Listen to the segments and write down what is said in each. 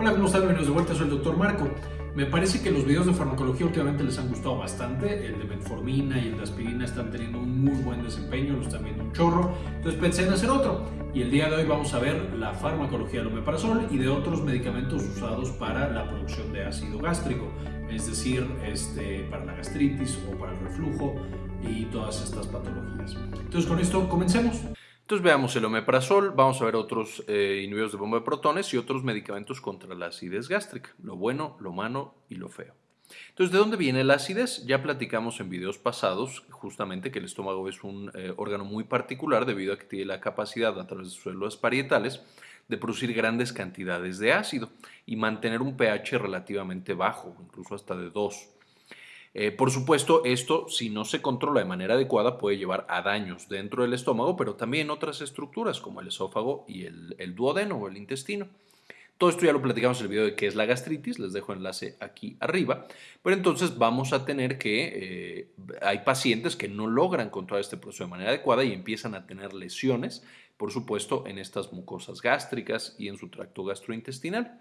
Hola, ¿cómo están? Bienvenidos de vuelta, soy el Dr. Marco. Me parece que los videos de farmacología últimamente les han gustado bastante. El de metformina y el de aspirina están teniendo un muy buen desempeño, lo están viendo un chorro. Entonces pensé en hacer otro. Y el día de hoy vamos a ver la farmacología del omeprazol y de otros medicamentos usados para la producción de ácido gástrico. Es decir, este, para la gastritis o para el reflujo y todas estas patologías. Entonces con esto comencemos. Entonces veamos el omeprazol, vamos a ver otros eh, inhibidores de bomba de protones y otros medicamentos contra la acidez gástrica, lo bueno, lo malo y lo feo. Entonces, ¿de dónde viene la acidez? Ya platicamos en videos pasados justamente que el estómago es un eh, órgano muy particular debido a que tiene la capacidad a través de sus células parietales de producir grandes cantidades de ácido y mantener un pH relativamente bajo, incluso hasta de 2. Eh, por supuesto, esto, si no se controla de manera adecuada, puede llevar a daños dentro del estómago, pero también otras estructuras como el esófago y el, duodeno o el intestino. Todo esto ya lo platicamos en el video de qué es la gastritis, les dejo enlace aquí arriba, pero entonces vamos a tener que, eh, hay pacientes que no logran controlar este proceso de manera adecuada y empiezan a tener lesiones, por supuesto, en estas mucosas gástricas y en su tracto gastrointestinal.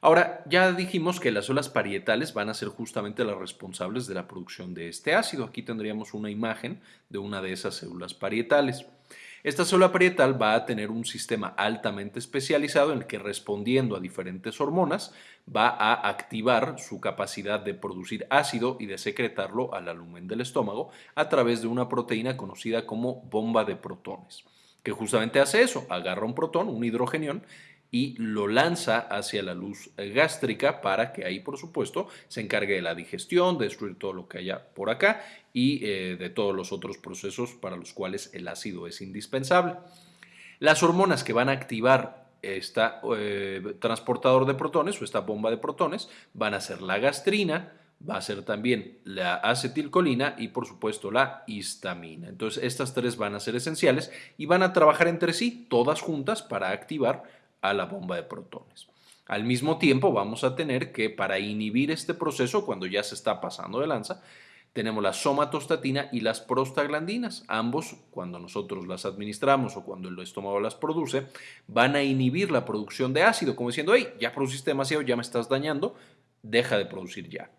Ahora, ya dijimos que las células parietales van a ser justamente las responsables de la producción de este ácido. Aquí tendríamos una imagen de una de esas células parietales. Esta célula parietal va a tener un sistema altamente especializado en el que respondiendo a diferentes hormonas va a activar su capacidad de producir ácido y de secretarlo al lumen del estómago a través de una proteína conocida como bomba de protones, que justamente hace eso, agarra un protón, un hidrogenión, y lo lanza hacia la luz gástrica para que ahí, por supuesto, se encargue de la digestión, de destruir todo lo que haya por acá y eh, de todos los otros procesos para los cuales el ácido es indispensable. Las hormonas que van a activar este transportador de protones o esta bomba de protones van a ser la gastrina, va a ser también la acetilcolina y por supuesto la histamina. Entonces estas tres van a ser esenciales y van a trabajar entre sí, todas juntas, para activar a la bomba de protones. Al mismo tiempo vamos a tener que para inhibir este proceso cuando ya se está pasando de lanza, tenemos la somatostatina y las prostaglandinas. Ambos, cuando nosotros las administramos o cuando el estómago las produce, van a inhibir la producción de ácido, como diciendo, hey, ya produciste demasiado, ya me estás dañando, deja de producir ya.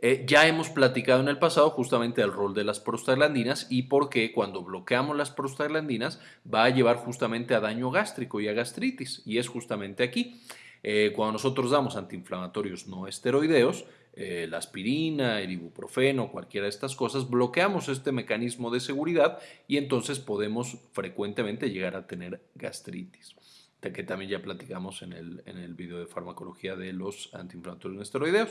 Eh, ya hemos platicado en el pasado justamente el rol de las prostaglandinas y por qué cuando bloqueamos las prostaglandinas va a llevar justamente a daño gástrico y a gastritis. Y es justamente aquí. Eh, cuando nosotros damos antiinflamatorios no esteroideos, eh, la aspirina, el ibuprofeno, cualquiera de estas cosas, bloqueamos este mecanismo de seguridad y entonces podemos frecuentemente llegar a tener gastritis que también ya platicamos en el, en el video de farmacología de los antiinflamatorios no esteroideos.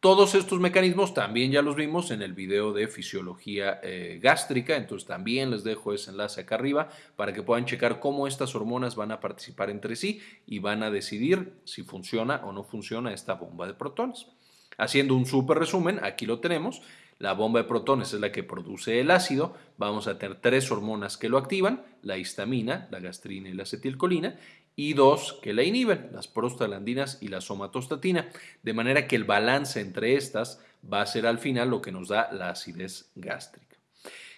Todos estos mecanismos también ya los vimos en el video de fisiología eh, gástrica, entonces también les dejo ese enlace acá arriba para que puedan checar cómo estas hormonas van a participar entre sí y van a decidir si funciona o no funciona esta bomba de protones. Haciendo un súper resumen, aquí lo tenemos. La bomba de protones es la que produce el ácido. Vamos a tener tres hormonas que lo activan, la histamina, la gastrina y la acetilcolina y dos que la inhiben, las prostaglandinas y la somatostatina, de manera que el balance entre estas va a ser al final lo que nos da la acidez gástrica.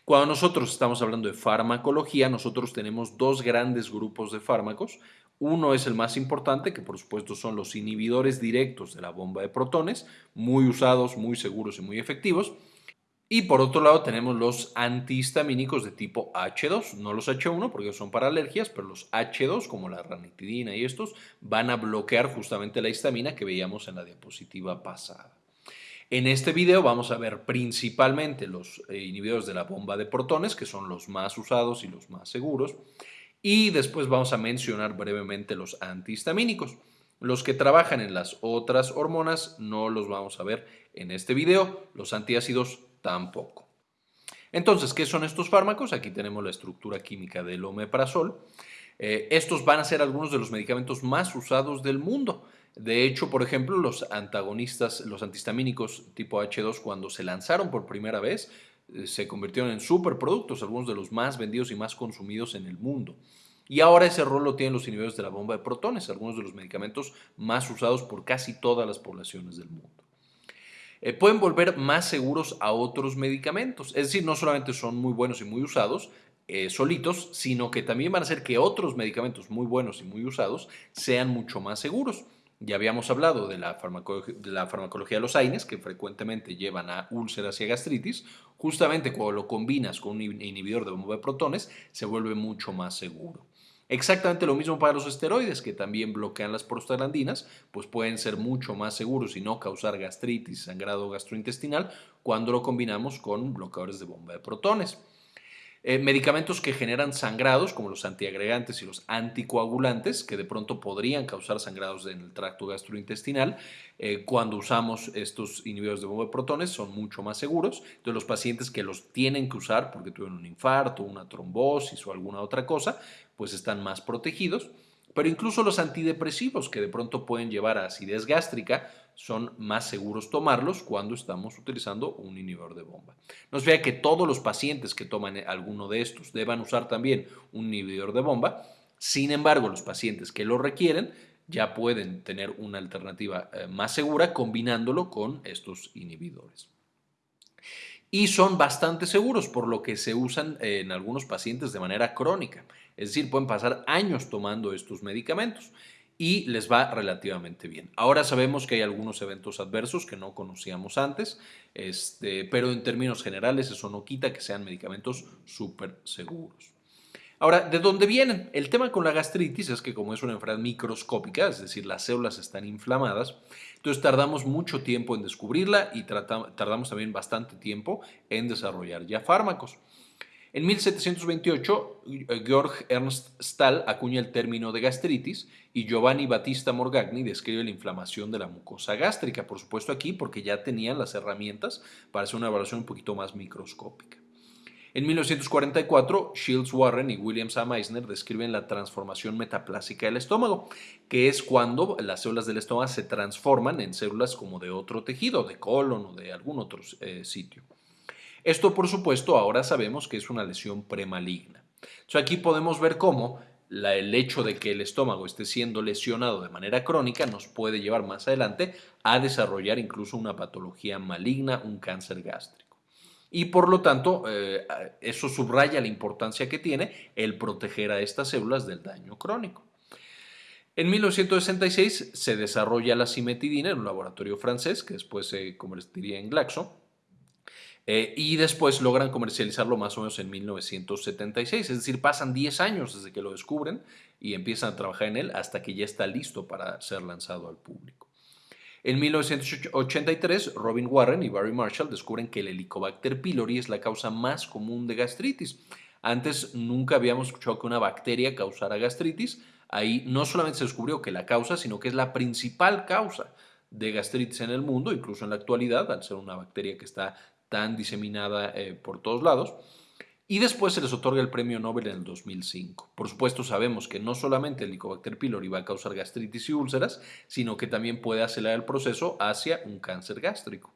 Cuando nosotros estamos hablando de farmacología, nosotros tenemos dos grandes grupos de fármacos. Uno es el más importante, que por supuesto son los inhibidores directos de la bomba de protones, muy usados, muy seguros y muy efectivos. Y por otro lado tenemos los antihistamínicos de tipo H2, no los H1 porque son para alergias, pero los H2 como la ranitidina y estos van a bloquear justamente la histamina que veíamos en la diapositiva pasada. En este video vamos a ver principalmente los eh, inhibidores de la bomba de protones, que son los más usados y los más seguros, y después vamos a mencionar brevemente los antihistamínicos. Los que trabajan en las otras hormonas no los vamos a ver en este video. Los antiácidos tampoco. Entonces, ¿qué son estos fármacos? Aquí tenemos la estructura química del omeprazol. Eh, estos van a ser algunos de los medicamentos más usados del mundo. De hecho, por ejemplo, los antagonistas, los antihistamínicos tipo H2, cuando se lanzaron por primera vez, eh, se convirtieron en superproductos, algunos de los más vendidos y más consumidos en el mundo. Y ahora ese rol lo tienen los inhibidores de la bomba de protones, algunos de los medicamentos más usados por casi todas las poblaciones del mundo. Eh, pueden volver más seguros a otros medicamentos. Es decir, no solamente son muy buenos y muy usados, eh, solitos, sino que también van a hacer que otros medicamentos muy buenos y muy usados sean mucho más seguros. Ya habíamos hablado de la, farmacología de los AINES, que frecuentemente llevan a úlceras y a gastritis. Justamente cuando lo combinas con un inhibidor de bomba de protones, se vuelve mucho más seguro. Exactamente lo mismo para los esteroides, que también bloquean las prostaglandinas, pues pueden ser mucho más seguros y no causar gastritis, sangrado gastrointestinal, cuando lo combinamos con bloqueadores de bomba de protones. Eh, medicamentos que generan sangrados, como los antiagregantes y los anticoagulantes, que de pronto podrían causar sangrados en el tracto gastrointestinal, eh, cuando usamos estos inhibidores de bomba de protones son mucho más seguros. Entonces los pacientes que los tienen que usar porque tuvieron un infarto, una trombosis o alguna otra cosa, pues están más protegidos. Pero incluso los antidepresivos que de pronto pueden llevar a acidez gástrica son más seguros tomarlos cuando estamos utilizando un inhibidor de bomba. No se vea que todos los pacientes que toman alguno de estos deban usar también un inhibidor de bomba. Sin embargo, los pacientes que lo requieren ya pueden tener una alternativa eh, más segura combinándolo con estos inhibidores. Y son bastante seguros, por lo que se usan en algunos pacientes de manera crónica. Es decir, pueden pasar años tomando estos medicamentos y les va relativamente bien. Ahora sabemos que hay algunos eventos adversos que no conocíamos antes, este, pero en términos generales eso no quita que sean medicamentos súper seguros. Ahora, ¿de dónde vienen? El tema con la gastritis es que como es una enfermedad microscópica, es decir, las células están inflamadas, entonces tardamos mucho tiempo en descubrirla y tardamos también bastante tiempo en desarrollar ya fármacos. En 1728, eh, Georg Ernst Stahl acuña el término de gastritis y Giovanni Battista Morgagni describe la inflamación de la mucosa gástrica, por supuesto aquí porque ya tenían las herramientas para hacer una evaluación un poquito más microscópica. En 1944, Shields Warren y William A. Meissner describen la transformación metaplásica del estómago, que es cuando las células del estómago se transforman en células como de otro tejido, de colon o de algún otro eh, sitio. Esto, por supuesto, ahora sabemos que es una lesión premaligna. Aquí podemos ver cómo el hecho de que el estómago esté siendo lesionado de manera crónica nos puede llevar más adelante a desarrollar incluso una patología maligna, un cáncer gástrico. Y por lo tanto, eh, eso subraya la importancia que tiene el proteger a estas células del daño crónico. En 1966 se desarrolla la cimetidina en un laboratorio francés que después se convertiría en Glaxo eh, y después logran comercializarlo más o menos en 1976, es decir, pasan 10 años desde que lo descubren y empiezan a trabajar en él hasta que ya está listo para ser lanzado al público. En 1983, Robin Warren y Barry Marshall descubren que el Helicobacter pylori es la causa más común de gastritis. Antes nunca habíamos escuchado que una bacteria causara gastritis. Ahí no solamente se descubrió que la causa, sino que es la principal causa de gastritis en el mundo, incluso en la actualidad, al ser una bacteria que está tan diseminada eh, por todos lados. Y después se les otorga el premio Nobel en el 2005. Por supuesto, sabemos que no solamente el Helicobacter pylori va a causar gastritis y úlceras, sino que también puede acelerar el proceso hacia un cáncer gástrico.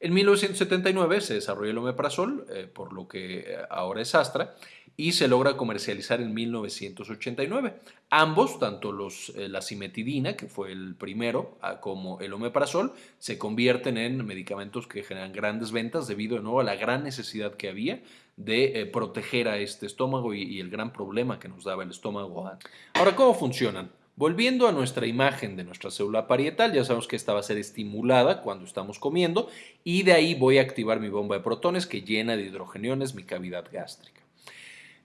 En 1979 se desarrolló el omeprazol, eh, por lo que eh, ahora es Astra, y se logra comercializar en 1989. Ambos, tanto los, eh, la cimetidina, que fue el primero, como el omeprazol, se convierten en medicamentos que generan grandes ventas debido de nuevo a la gran necesidad que había de proteger a este estómago y, y el gran problema que nos daba el estómago. Ahora, ¿cómo funcionan? Volviendo a nuestra imagen de nuestra célula parietal, ya sabemos que esta va a ser estimulada cuando estamos comiendo y de ahí voy a activar mi bomba de protones que llena de hidrogeniones mi cavidad gástrica.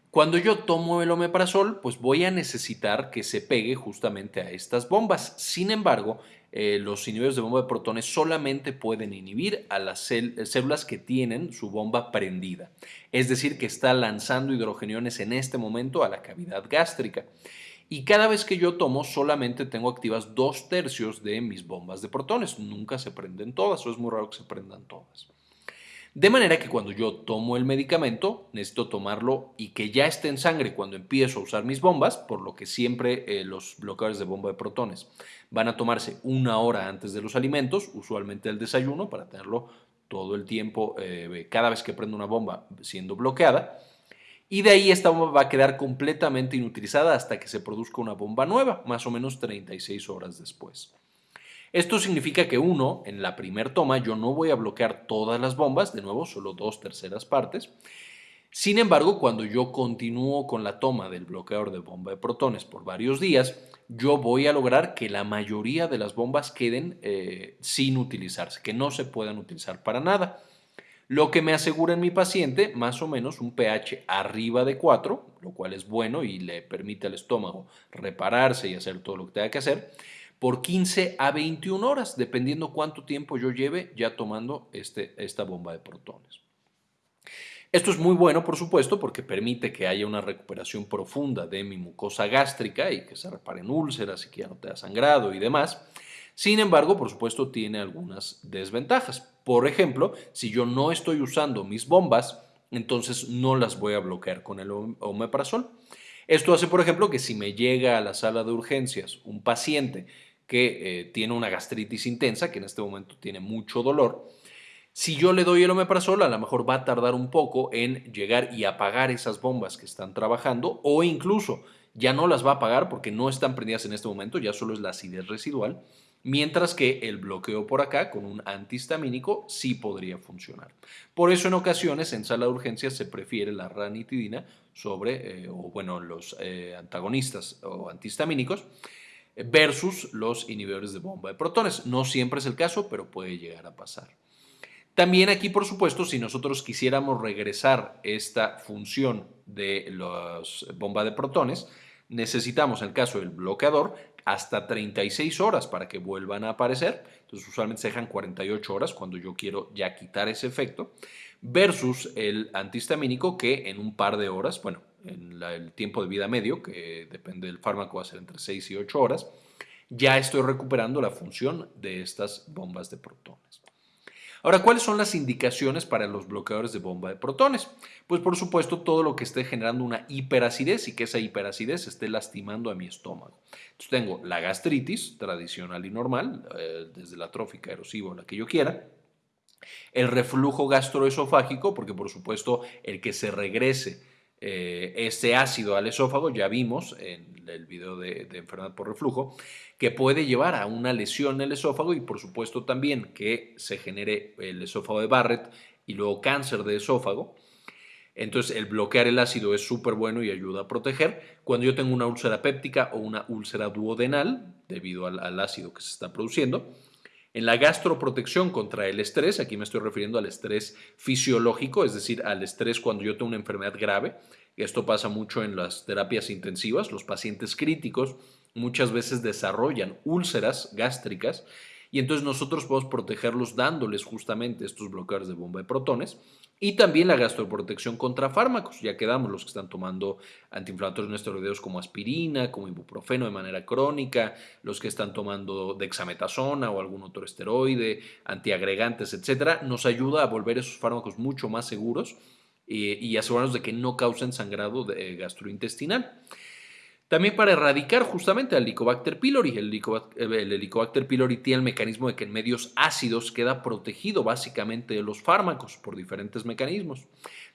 Cuando yo tomo el omeprazol, pues voy a necesitar que se pegue justamente a estas bombas. Sin embargo, eh, los inhibidores de bomba de protones solamente pueden inhibir a las células que tienen su bomba prendida. Es decir, que está lanzando hidrogeniones en este momento a la cavidad gástrica y cada vez que yo tomo solamente tengo activas dos tercios de mis bombas de protones. Nunca se prenden todas o es muy raro que se prendan todas. De manera que cuando yo tomo el medicamento, necesito tomarlo y que ya esté en sangre cuando empiezo a usar mis bombas, por lo que siempre eh, los bloqueadores de bomba de protones van a tomarse una hora antes de los alimentos, usualmente el desayuno, para tenerlo todo el tiempo, eh, cada vez que prendo una bomba siendo bloqueada y de ahí esta bomba va a quedar completamente inutilizada hasta que se produzca una bomba nueva, más o menos 36 horas después. Esto significa que uno, en la primer toma, yo no voy a bloquear todas las bombas, de nuevo, solo dos terceras partes, Sin embargo, cuando yo continúo con la toma del bloqueador de bomba de protones por varios días, yo voy a lograr que la mayoría de las bombas queden eh, sin utilizarse, que no se puedan utilizar para nada. Lo que me asegura en mi paciente más o menos un pH arriba de 4, lo cual es bueno y le permite al estómago repararse y hacer todo lo que tenga que hacer, por 15 a 21 horas, dependiendo cuánto tiempo yo lleve ya tomando este, esta bomba de protones. Esto es muy bueno, por supuesto, porque permite que haya una recuperación profunda de mi mucosa gástrica y que se reparen úlceras y que ya no te da sangrado y demás. Sin embargo, por supuesto, tiene algunas desventajas. Por ejemplo, si yo no estoy usando mis bombas, entonces no las voy a bloquear con el omeprazol. Esto hace, por ejemplo, que si me llega a la sala de urgencias un paciente que eh, tiene una gastritis intensa, que en este momento tiene mucho dolor, si yo le doy el omeprazol, a lo mejor va a tardar un poco en llegar y apagar esas bombas que están trabajando o incluso ya no las va a apagar porque no están prendidas en este momento, ya solo es la acidez residual, mientras que el bloqueo por acá con un antihistamínico sí podría funcionar. Por eso en ocasiones en sala de urgencias se prefiere la ranitidina sobre, eh, o bueno, los eh, antagonistas o antihistamínicos versus los inhibidores de bomba de protones. No siempre es el caso, pero puede llegar a pasar. También aquí, por supuesto, si nosotros quisiéramos regresar esta función de las bombas de protones, necesitamos, en el caso del bloqueador, hasta 36 horas para que vuelvan a aparecer. Entonces, usualmente se dejan 48 horas cuando yo quiero ya quitar ese efecto, versus el antihistamínico que en un par de horas, bueno, en el tiempo de vida medio, que depende del fármaco, va a ser entre 6 y 8 horas, ya estoy recuperando la función de estas bombas de protones. Ahora, ¿cuáles son las indicaciones para los bloqueadores de bomba de protones? Pues por supuesto todo lo que esté generando una hiperacidez y que esa hiperacidez esté lastimando a mi estómago. Tengo la gastritis tradicional y normal, eh, desde la trófica, erosiva o la que yo quiera, el reflujo gastroesofágico, porque por supuesto el que se regrese eh, ese ácido al esófago, ya vimos en el video de, enfermedad por reflujo, que puede llevar a una lesión en el esófago y por supuesto también que se genere el esófago de Barrett y luego cáncer de esófago. Entonces el bloquear el ácido es súper bueno y ayuda a proteger. Cuando yo tengo una úlcera péptica o una úlcera duodenal, debido al ácido que se está produciendo, en la gastroprotección contra el estrés, aquí me estoy refiriendo al estrés fisiológico, es decir, al estrés cuando yo tengo una enfermedad grave. Esto pasa mucho en las terapias intensivas. Los pacientes críticos muchas veces desarrollan úlceras gástricas y entonces nosotros podemos protegerlos dándoles justamente estos bloqueadores de bomba de protones y también la gastroprotección contra fármacos. Ya quedamos los que están tomando antiinflamatorios no esteroideos como aspirina, como ibuprofeno de manera crónica, los que están tomando dexametasona o algún otro esteroide, antiagregantes, etcétera, nos ayuda a volver esos fármacos mucho más seguros y, y asegurarnos de que no causen sangrado de, gastrointestinal. También para erradicar justamente al Helicobacter pylori. El Helicobacter, pylori tiene el mecanismo de que en medios ácidos queda protegido básicamente de los fármacos por diferentes mecanismos.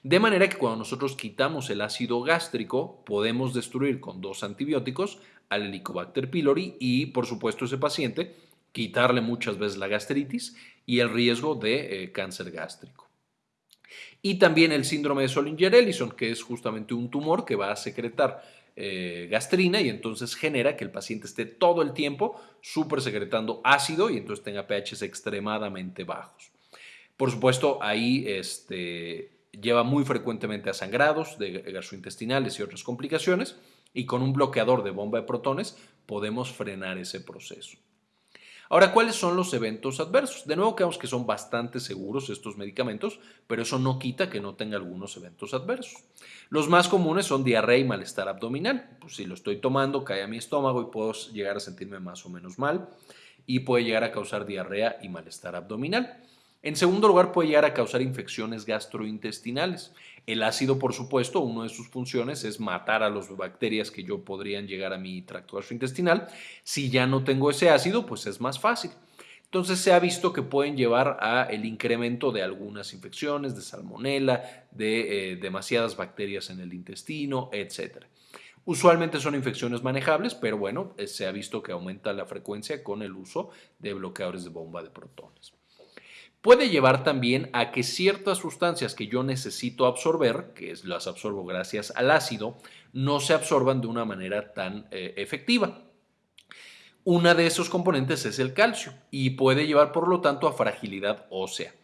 De manera que cuando nosotros quitamos el ácido gástrico, podemos destruir con dos antibióticos al Helicobacter pylori y, por supuesto, ese paciente quitarle muchas veces la gastritis y el riesgo de eh, cáncer gástrico. Y también el síndrome de Solinger-Ellison, que es justamente un tumor que va a secretar eh, gastrina y entonces genera que el paciente esté todo el tiempo súper secretando ácido y entonces tenga pHs extremadamente bajos. Por supuesto, ahí este, lleva muy frecuentemente a sangrados de gastrointestinales y otras complicaciones y con un bloqueador de bomba de protones podemos frenar ese proceso. Ahora, ¿cuáles son los eventos adversos? De nuevo, creemos que son bastante seguros estos medicamentos, pero eso no quita que no tenga algunos eventos adversos. Los más comunes son diarrea y malestar abdominal. Pues si lo estoy tomando, cae a mi estómago y puedo llegar a sentirme más o menos mal y puede llegar a causar diarrea y malestar abdominal. En segundo lugar, puede llegar a causar infecciones gastrointestinales. El ácido, por supuesto, una de sus funciones es matar a las bacterias que yo podrían llegar a mi tracto gastrointestinal. Si ya no tengo ese ácido, pues es más fácil. Entonces se ha visto que pueden llevar a el incremento de algunas infecciones, de salmonela, de eh, demasiadas bacterias en el intestino, etc. Usualmente son infecciones manejables, pero bueno, eh, se ha visto que aumenta la frecuencia con el uso de bloqueadores de bomba de protones. Puede llevar también a que ciertas sustancias que yo necesito absorber, que las absorbo gracias al ácido, no se absorban de una manera tan eh, efectiva. Una de esos componentes es el calcio y puede llevar por lo tanto a fragilidad ósea.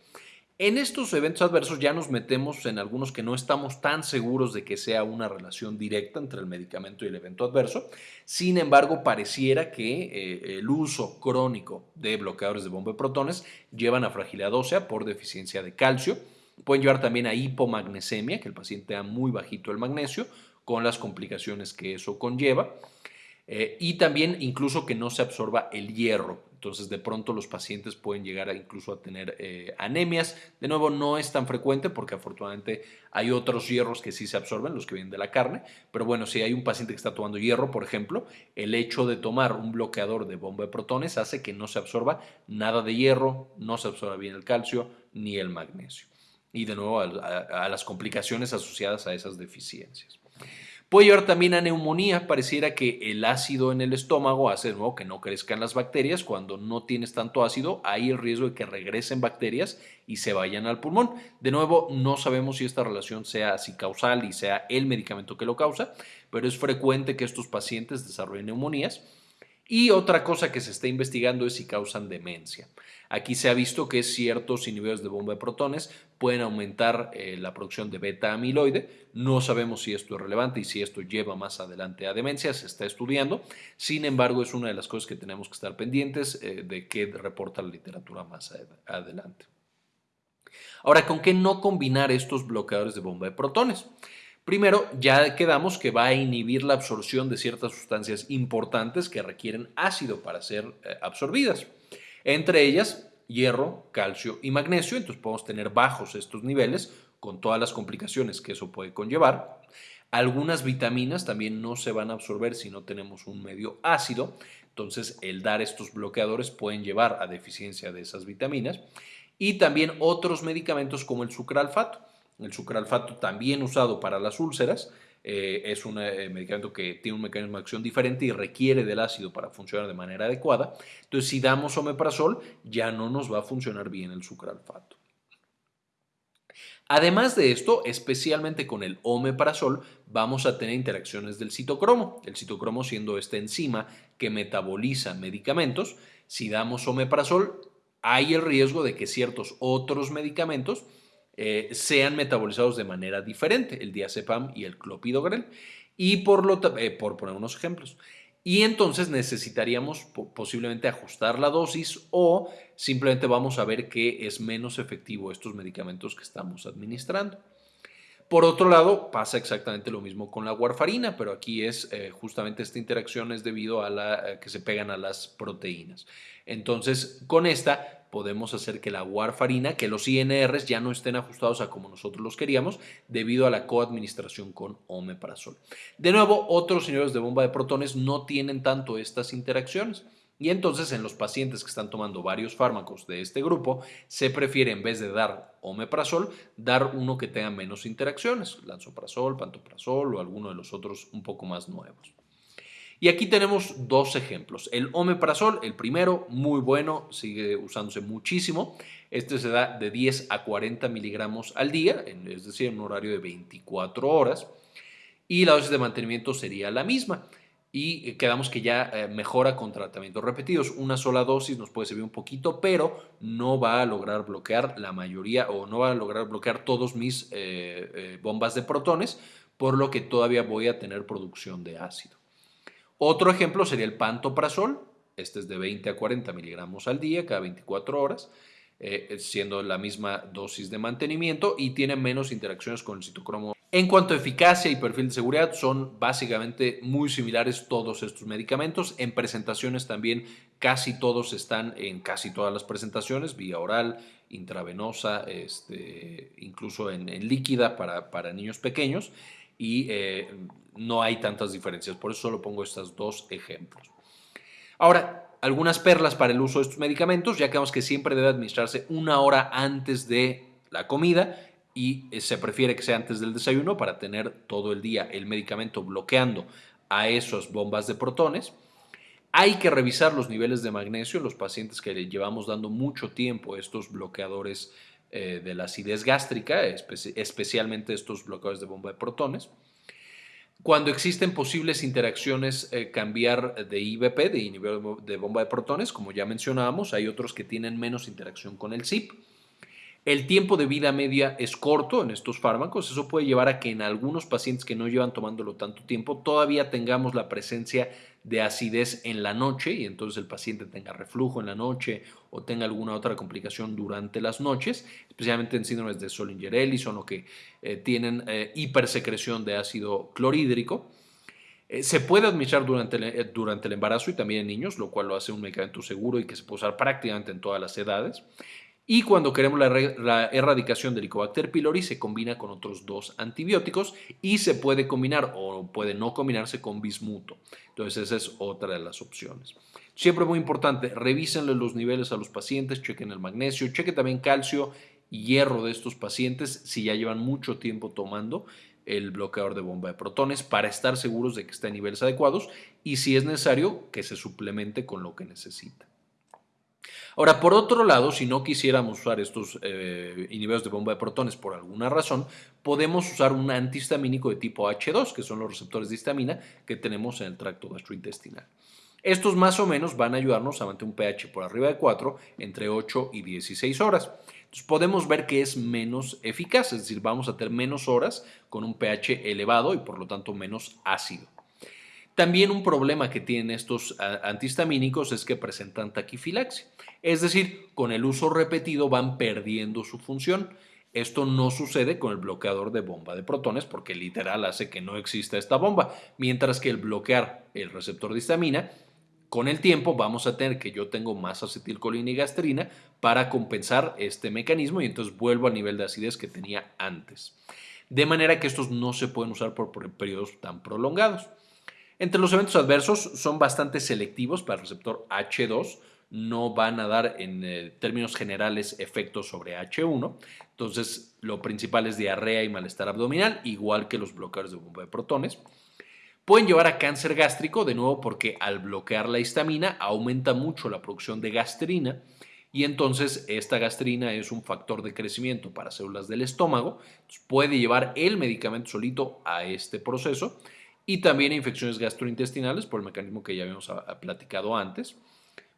En estos eventos adversos ya nos metemos en algunos que no estamos tan seguros de que sea una relación directa entre el medicamento y el evento adverso. Sin embargo, pareciera que eh, el uso crónico de bloqueadores de bomba de protones llevan a fragilidad ósea por deficiencia de calcio. Pueden llevar también a hipomagnesemia, que el paciente da muy bajito el magnesio, con las complicaciones que eso conlleva. Eh, y también incluso que no se absorba el hierro. Entonces de pronto los pacientes pueden llegar incluso a tener eh, anemias. De nuevo no es tan frecuente porque afortunadamente hay otros hierros que sí se absorben, los que vienen de la carne. Pero bueno, si hay un paciente que está tomando hierro, por ejemplo, el hecho de tomar un bloqueador de bomba de protones hace que no se absorba nada de hierro, no se absorba bien el calcio ni el magnesio. Y de nuevo a las complicaciones asociadas a esas deficiencias. Puede llevar también a neumonía. Pareciera que el ácido en el estómago hace de nuevo que no crezcan las bacterias. Cuando no tienes tanto ácido, hay el riesgo de que regresen bacterias y se vayan al pulmón. De nuevo, no sabemos si esta relación sea así causal y sea el medicamento que lo causa, pero es frecuente que estos pacientes desarrollen neumonías. Y otra cosa que se está investigando es si causan demencia. Aquí se ha visto que ciertos inhibidores de bomba de protones pueden aumentar eh, la producción de beta amiloide. No sabemos si esto es relevante y si esto lleva más adelante a demencia, se está estudiando. Sin embargo, es una de las cosas que tenemos que estar pendientes eh, de qué reporta la literatura más adelante. Ahora, ¿con qué no combinar estos bloqueadores de bomba de protones? Primero, ya quedamos que va a inhibir la absorción de ciertas sustancias importantes que requieren ácido para ser eh, absorbidas. Entre ellas, hierro, calcio y magnesio. Entonces podemos tener bajos estos niveles con todas las complicaciones que eso puede conllevar. Algunas vitaminas también no se van a absorber si no tenemos un medio ácido. Entonces, el dar estos bloqueadores pueden llevar a deficiencia de esas vitaminas. Y también otros medicamentos como el sucralfato el sucralfato también usado para las úlceras. Eh, es un eh, medicamento que tiene un mecanismo de acción diferente y requiere del ácido para funcionar de manera adecuada. Entonces, si damos omeprazol, ya no nos va a funcionar bien el sucralfato. Además de esto, especialmente con el omeprazol, vamos a tener interacciones del citocromo. El citocromo siendo esta enzima que metaboliza medicamentos. Si damos omeprazol, hay el riesgo de que ciertos otros medicamentos eh, sean metabolizados de manera diferente, el diazepam y el clopidogrel, y por, lo, eh, por poner unos ejemplos. Y entonces necesitaríamos posiblemente ajustar la dosis o simplemente vamos a ver que es menos efectivo estos medicamentos que estamos administrando. Por otro lado, pasa exactamente lo mismo con la warfarina, pero aquí es eh, justamente esta interacción es debido a la que se pegan a las proteínas. Entonces, con esta podemos hacer que la warfarina, que los INRs ya no estén ajustados a como nosotros los queríamos debido a la coadministración con omeprazol. De nuevo, otros señores de bomba de protones no tienen tanto estas interacciones. Y entonces en los pacientes que están tomando varios fármacos de este grupo, se prefiere en vez de dar omeprazol, dar uno que tenga menos interacciones, lanzoprazol, pantoprazol o alguno de los otros un poco más nuevos. Y aquí tenemos dos ejemplos. El omeprazol, el primero, muy bueno, sigue usándose muchísimo. Este se da de 10 a 40 miligramos al día, es decir, en un horario de 24 horas. Y la dosis de mantenimiento sería la misma. Y quedamos que ya eh, mejora con tratamientos repetidos. Una sola dosis nos puede servir un poquito, pero no va a lograr bloquear la mayoría o no va a lograr bloquear todos mis eh, eh, bombas de protones, por lo que todavía voy a tener producción de ácido. Otro ejemplo sería el pantoprazol. Este es de 20 a 40 miligramos al día, cada 24 horas, eh, siendo la misma dosis de mantenimiento y tiene menos interacciones con el citocromo. En cuanto a eficacia y perfil de seguridad, son básicamente muy similares todos estos medicamentos. En presentaciones también casi todos están en casi todas las presentaciones, vía oral, intravenosa, este, incluso en, líquida para, para niños pequeños y eh, no hay tantas diferencias. Por eso solo pongo estos dos ejemplos. Ahora, algunas perlas para el uso de estos medicamentos. Ya que vemos que siempre debe administrarse una hora antes de la comida y eh, se prefiere que sea antes del desayuno para tener todo el día el medicamento bloqueando a esas bombas de protones. Hay que revisar los niveles de magnesio en los pacientes que le llevamos dando mucho tiempo estos bloqueadores eh, de la acidez gástrica, especialmente estos bloqueadores de bomba de protones. Cuando existen posibles interacciones, eh, cambiar de IBP, de inhibidor de bomba de protones, como ya mencionábamos, hay otros que tienen menos interacción con el CIP. El tiempo de vida media es corto en estos fármacos. Eso puede llevar a que en algunos pacientes que no llevan tomándolo tanto tiempo todavía tengamos la presencia de acidez en la noche y entonces el paciente tenga reflujo en la noche o tenga alguna otra complicación durante las noches, especialmente en síndromes de Solinger-Ellison o que eh, tienen eh, hipersecreción de ácido clorhídrico. Eh, se puede administrar durante el, durante el embarazo y también en niños, lo cual lo hace un medicamento seguro y que se puede usar prácticamente en todas las edades. Y cuando queremos la, erradicación del Helicobacter pylori se combina con otros dos antibióticos y se puede combinar o puede no combinarse con bismuto. Entonces esa es otra de las opciones. Siempre muy importante, revísenle los niveles a los pacientes, chequen el magnesio, chequen también calcio y hierro de estos pacientes si ya llevan mucho tiempo tomando el bloqueador de bomba de protones para estar seguros de que está en niveles adecuados y si es necesario que se suplemente con lo que necesita. Ahora, por otro lado, si no quisiéramos usar estos eh, inhibidores de bomba de protones por alguna razón, podemos usar un antihistamínico de tipo H2, que son los receptores de histamina que tenemos en el tracto gastrointestinal. Estos más o menos van a ayudarnos a mantener un pH por arriba de 4 entre 8 y 16 horas. Entonces podemos ver que es menos eficaz, es decir, vamos a tener menos horas con un pH elevado y por lo tanto menos ácido. También un problema que tienen estos antihistamínicos es que presentan taquifilaxia. Es decir, con el uso repetido van perdiendo su función. Esto no sucede con el bloqueador de bomba de protones porque literal hace que no exista esta bomba, mientras que el bloquear el receptor de histamina, con el tiempo vamos a tener que yo tengo más acetilcolina y gastrina para compensar este mecanismo y entonces vuelvo al nivel de acidez que tenía antes. De manera que estos no se pueden usar por periodos tan prolongados. Entre los eventos adversos son bastante selectivos para el receptor H2, no van a dar en eh, términos generales efectos sobre H1. Entonces, lo principal es diarrea y malestar abdominal, igual que los bloqueadores de bomba de protones. Pueden llevar a cáncer gástrico, de nuevo porque al bloquear la histamina aumenta mucho la producción de gastrina y entonces esta gastrina es un factor de crecimiento para células del estómago. puede llevar el medicamento solito a este proceso y también a infecciones gastrointestinales por el mecanismo que ya habíamos platicado antes.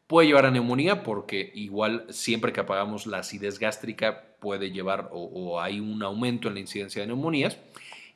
Puede llevar a neumonía porque igual siempre que apagamos la acidez gástrica puede llevar o, hay un aumento en la incidencia de neumonías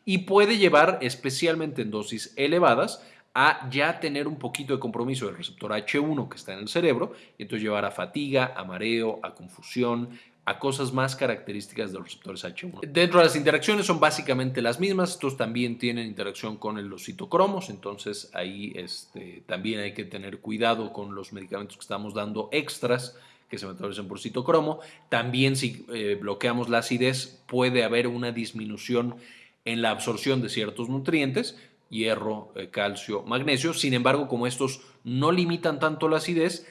y puede llevar especialmente en dosis elevadas a ya tener un poquito de compromiso del receptor H1 que está en el cerebro y entonces llevar a fatiga, a mareo, a confusión, a cosas más características de los receptores H1. Dentro de las interacciones son básicamente las mismas, estos también tienen interacción con los citocromos, entonces ahí este, también hay que tener cuidado con los medicamentos que estamos dando extras que se metabolizan por citocromo. También si eh, bloqueamos la acidez puede haber una disminución en la absorción de ciertos nutrientes, hierro, eh, calcio, magnesio. Sin embargo, como estos no limitan tanto la acidez,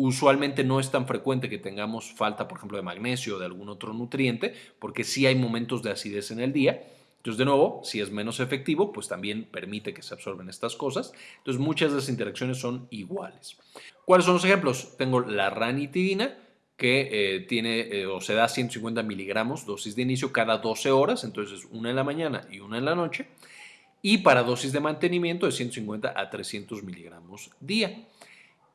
Usualmente no es tan frecuente que tengamos falta, por ejemplo, de magnesio o de algún otro nutriente, porque sí hay momentos de acidez en el día. Entonces, de nuevo, si es menos efectivo, pues también permite que se absorben estas cosas. Entonces, muchas de las interacciones son iguales. ¿Cuáles son los ejemplos? Tengo la ranitidina, que eh, tiene eh, o se da 150 miligramos dosis de inicio cada 12 horas, entonces una en la mañana y una en la noche. Y para dosis de mantenimiento de 150 a 300 miligramos día.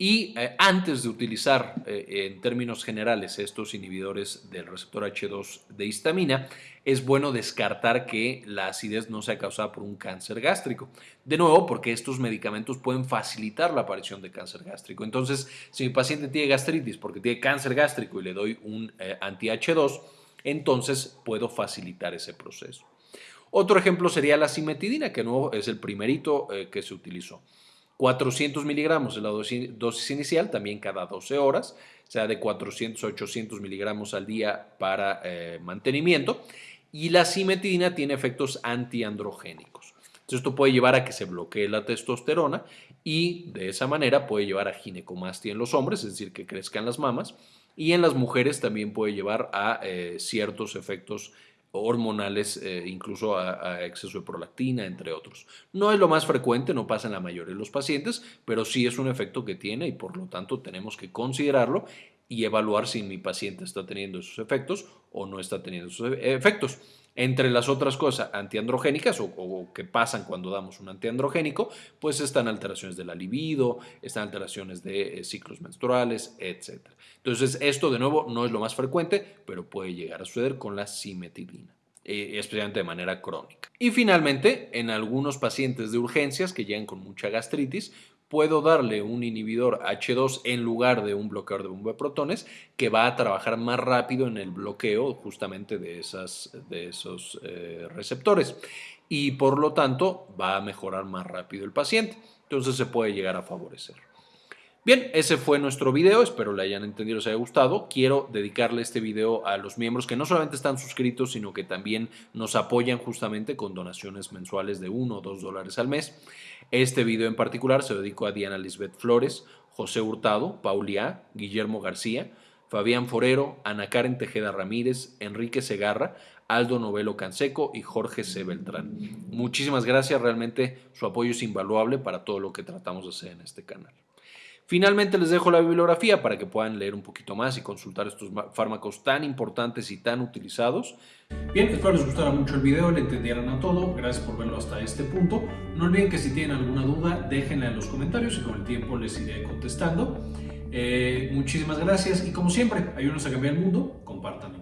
Y eh, antes de utilizar eh, en términos generales estos inhibidores del receptor H2 de histamina, es bueno descartar que la acidez no sea causada por un cáncer gástrico. De nuevo, porque estos medicamentos pueden facilitar la aparición de cáncer gástrico. Entonces, si mi paciente tiene gastritis porque tiene cáncer gástrico y le doy un eh, anti-H2, entonces puedo facilitar ese proceso. Otro ejemplo sería la simetidina, que no es el primerito que se utilizó. 400 miligramos es la dosis, inicial, también cada 12 horas, sea de 400 a 800 miligramos al día para eh, mantenimiento. Y la simetidina tiene efectos antiandrogénicos. Entonces, esto puede llevar a que se bloquee la testosterona y de esa manera puede llevar a ginecomastia en los hombres, es decir, que crezcan las mamas. Y en las mujeres también puede llevar a eh, ciertos efectos hormonales, eh, incluso a, exceso de prolactina, entre otros. No es lo más frecuente, no pasa en la mayoría de los pacientes, pero sí es un efecto que tiene y por lo tanto tenemos que considerarlo y evaluar si mi paciente está teniendo esos efectos o no está teniendo esos e, efectos. Entre las otras cosas antiandrogénicas o, que pasan cuando damos un antiandrogénico, pues están alteraciones de la libido, están alteraciones de eh, ciclos menstruales, etc. Entonces, esto de nuevo no es lo más frecuente, pero puede llegar a suceder con la simetilina. Eh, especialmente de manera crónica. Y finalmente, en algunos pacientes de urgencias que llegan con mucha gastritis, puedo darle un inhibidor H2 en lugar de un bloqueador de bomba de protones que va a trabajar más rápido en el bloqueo justamente de, esas, de esos eh, receptores y por lo tanto va a mejorar más rápido el paciente. Entonces se puede llegar a favorecer. Bien, ese fue nuestro video, espero le hayan entendido, les haya gustado. Quiero dedicarle este video a los miembros que no solamente están suscritos, sino que también nos apoyan justamente con donaciones mensuales de 1 o 2 dólares al mes. Este video en particular se dedicó a Diana Lisbeth Flores, José Hurtado, Paulia, Guillermo García, Fabián Forero, Ana Karen Tejeda Ramírez, Enrique Segarra, Aldo Novelo Canseco y Jorge C. Beltrán. Muchísimas gracias, realmente su apoyo es invaluable para todo lo que tratamos de hacer en este canal. Finalmente les dejo la bibliografía para que puedan leer un poquito más y consultar estos fármacos tan importantes y tan utilizados. Bien, espero les gustara mucho el video, le entendieran a todo. Gracias por verlo hasta este punto. No olviden que si tienen alguna duda, déjenla en los comentarios y con el tiempo les iré contestando. Eh, muchísimas gracias y como siempre, ayúdenos a cambiar el mundo, compartan